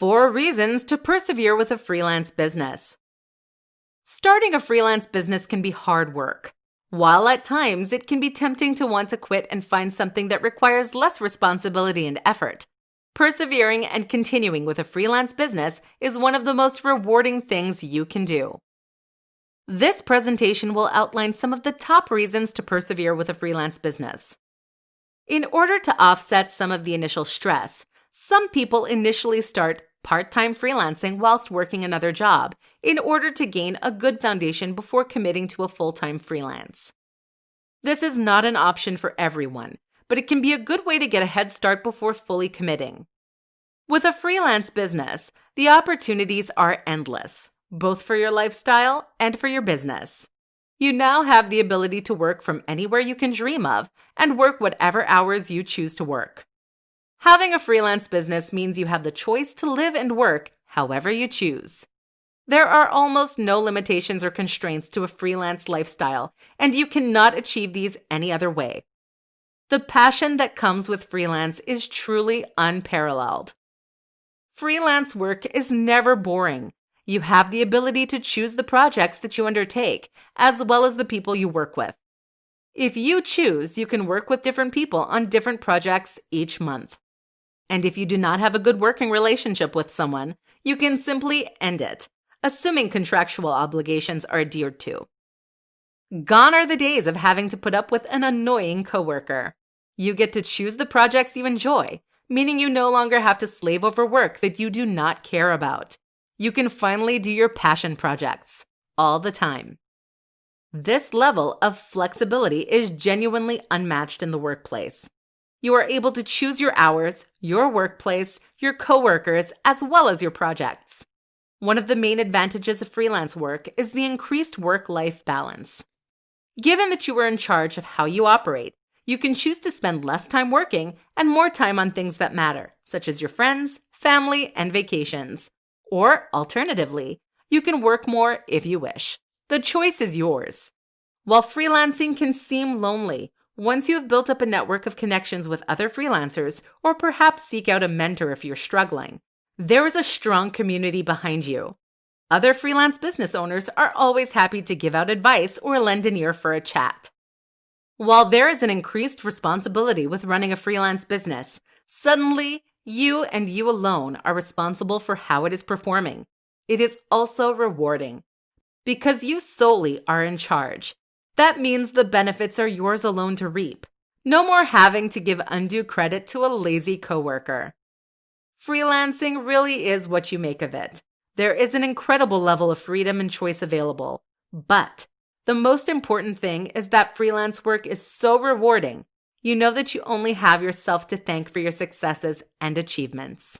Four reasons to persevere with a freelance business. Starting a freelance business can be hard work. While at times it can be tempting to want to quit and find something that requires less responsibility and effort, persevering and continuing with a freelance business is one of the most rewarding things you can do. This presentation will outline some of the top reasons to persevere with a freelance business. In order to offset some of the initial stress, some people initially start part time freelancing whilst working another job in order to gain a good foundation before committing to a full time freelance. This is not an option for everyone, but it can be a good way to get a head start before fully committing. With a freelance business, the opportunities are endless, both for your lifestyle and for your business. You now have the ability to work from anywhere you can dream of and work whatever hours you choose to work. Having a freelance business means you have the choice to live and work however you choose. There are almost no limitations or constraints to a freelance lifestyle, and you cannot achieve these any other way. The passion that comes with freelance is truly unparalleled. Freelance work is never boring. You have the ability to choose the projects that you undertake, as well as the people you work with. If you choose, you can work with different people on different projects each month. And if you do not have a good working relationship with someone, you can simply end it, assuming contractual obligations are adhered to. Gone are the days of having to put up with an annoying coworker. You get to choose the projects you enjoy, meaning you no longer have to slave over work that you do not care about. You can finally do your passion projects all the time. This level of flexibility is genuinely unmatched in the workplace. You are able to choose your hours, your workplace, your coworkers, as well as your projects. One of the main advantages of freelance work is the increased work life balance. Given that you are in charge of how you operate, you can choose to spend less time working and more time on things that matter, such as your friends, family, and vacations. Or, alternatively, you can work more if you wish. The choice is yours. While freelancing can seem lonely, once you have built up a network of connections with other freelancers, or perhaps seek out a mentor if you're struggling, there is a strong community behind you. Other freelance business owners are always happy to give out advice or lend an ear for a chat. While there is an increased responsibility with running a freelance business, suddenly you and you alone are responsible for how it is performing. It is also rewarding because you solely are in charge that means the benefits are yours alone to reap. No more having to give undue credit to a lazy coworker. Freelancing really is what you make of it. There is an incredible level of freedom and choice available. But the most important thing is that freelance work is so rewarding. You know that you only have yourself to thank for your successes and achievements.